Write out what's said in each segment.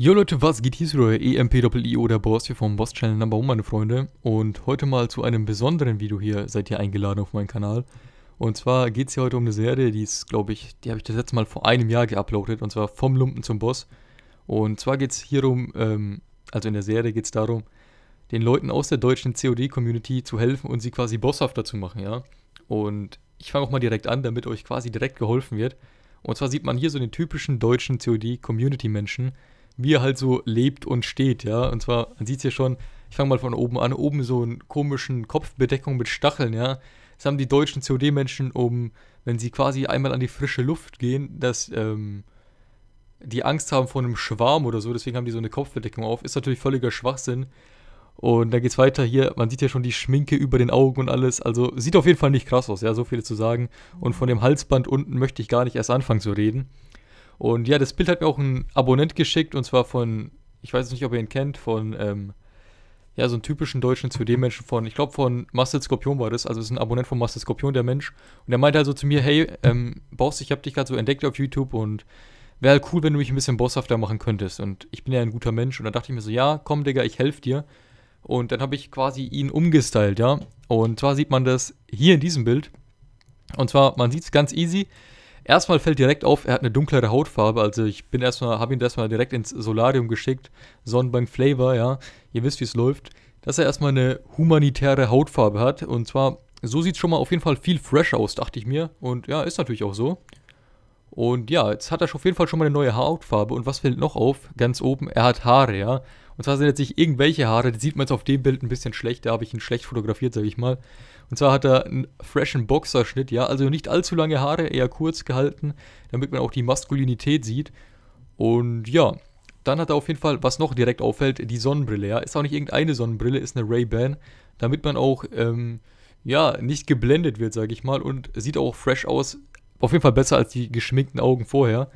Jo Leute, was geht hier? Ist euer EMPIO, der Boss hier vom Boss Channel Number 1, meine Freunde. Und heute mal zu einem besonderen Video hier, seid ihr eingeladen auf meinen Kanal. Und zwar geht es hier heute um eine Serie, die ist, glaube ich, die habe ich das letzte Mal vor einem Jahr geuploadet. Und zwar vom Lumpen zum Boss. Und zwar geht es hier um, ähm, also in der Serie geht es darum, den Leuten aus der deutschen COD-Community zu helfen und sie quasi bosshafter zu machen, ja. Und ich fange auch mal direkt an, damit euch quasi direkt geholfen wird. Und zwar sieht man hier so den typischen deutschen COD-Community-Menschen, wie er halt so lebt und steht, ja. Und zwar, man sieht es ja schon, ich fange mal von oben an, oben so einen komischen Kopfbedeckung mit Stacheln, ja. Das haben die deutschen COD-Menschen, um, wenn sie quasi einmal an die frische Luft gehen, dass ähm, die Angst haben vor einem Schwarm oder so, deswegen haben die so eine Kopfbedeckung auf. Ist natürlich völliger Schwachsinn. Und dann geht's weiter hier, man sieht ja schon die Schminke über den Augen und alles. Also sieht auf jeden Fall nicht krass aus, ja, so viel zu sagen. Und von dem Halsband unten möchte ich gar nicht erst anfangen zu reden. Und ja, das Bild hat mir auch ein Abonnent geschickt und zwar von, ich weiß nicht, ob ihr ihn kennt, von, ähm, ja, so einen typischen deutschen 2D-Menschen von, ich glaube von Master Skorpion war das, also ist ein Abonnent von Master Skorpion, der Mensch. Und der meinte also zu mir, hey, ähm, Boss, ich habe dich gerade so entdeckt auf YouTube und wäre halt cool, wenn du mich ein bisschen bosshafter machen könntest. Und ich bin ja ein guter Mensch und dann dachte ich mir so, ja, komm, Digga, ich helfe dir. Und dann habe ich quasi ihn umgestylt, ja. Und zwar sieht man das hier in diesem Bild. Und zwar, man sieht es ganz easy. Erstmal fällt direkt auf, er hat eine dunklere Hautfarbe. Also ich bin erstmal, habe ihn erstmal direkt ins Solarium geschickt. Sonnenbank Flavor, ja. Ihr wisst, wie es läuft. Dass er erstmal eine humanitäre Hautfarbe hat. Und zwar, so sieht es schon mal auf jeden Fall viel fresh aus, dachte ich mir. Und ja, ist natürlich auch so. Und ja, jetzt hat er auf jeden Fall schon mal eine neue Hautfarbe. Und was fällt noch auf? Ganz oben, er hat Haare, ja. Und zwar sind jetzt nicht irgendwelche Haare, die sieht man jetzt auf dem Bild ein bisschen schlecht, da habe ich ihn schlecht fotografiert, sage ich mal. Und zwar hat er einen freshen Boxerschnitt, ja, also nicht allzu lange Haare, eher kurz gehalten, damit man auch die Maskulinität sieht. Und ja, dann hat er auf jeden Fall, was noch direkt auffällt, die Sonnenbrille, ja. Ist auch nicht irgendeine Sonnenbrille, ist eine Ray-Ban, damit man auch, ähm, ja, nicht geblendet wird, sage ich mal. Und sieht auch fresh aus, auf jeden Fall besser als die geschminkten Augen vorher.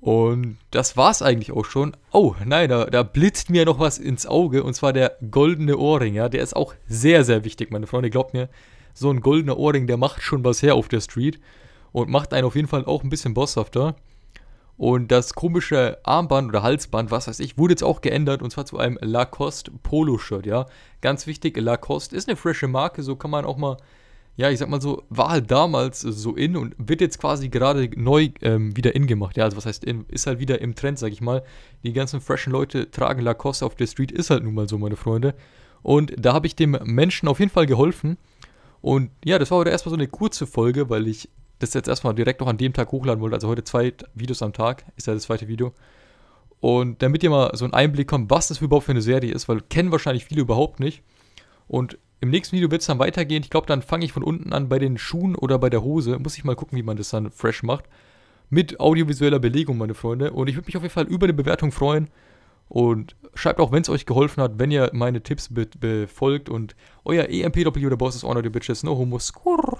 Und das war's eigentlich auch schon. Oh, nein, da, da blitzt mir noch was ins Auge. Und zwar der goldene Ohrring, ja. Der ist auch sehr, sehr wichtig, meine Freunde. Glaubt mir, so ein goldener Ohrring, der macht schon was her auf der Street. Und macht einen auf jeden Fall auch ein bisschen bosshafter. Und das komische Armband oder Halsband, was weiß ich, wurde jetzt auch geändert. Und zwar zu einem Lacoste Polo-Shirt, ja. Ganz wichtig, Lacoste ist eine frische Marke. So kann man auch mal ja, ich sag mal so, war halt damals so in und wird jetzt quasi gerade neu ähm, wieder in gemacht. Ja, also was heißt in, ist halt wieder im Trend, sag ich mal. Die ganzen freshen Leute tragen Lacoste auf der Street, ist halt nun mal so, meine Freunde. Und da habe ich dem Menschen auf jeden Fall geholfen. Und ja, das war heute erstmal so eine kurze Folge, weil ich das jetzt erstmal direkt noch an dem Tag hochladen wollte. Also heute zwei Videos am Tag, ist ja das zweite Video. Und damit ihr mal so einen Einblick kommt, was das überhaupt für eine Serie ist, weil kennen wahrscheinlich viele überhaupt nicht. Und im nächsten Video wird es dann weitergehen. Ich glaube, dann fange ich von unten an bei den Schuhen oder bei der Hose. Muss ich mal gucken, wie man das dann fresh macht. Mit audiovisueller Belegung, meine Freunde. Und ich würde mich auf jeden Fall über eine Bewertung freuen. Und schreibt auch, wenn es euch geholfen hat, wenn ihr meine Tipps be befolgt. Und euer EMP-Doppel oder Boss ist Honor, die Bitches. No homo. Skurr.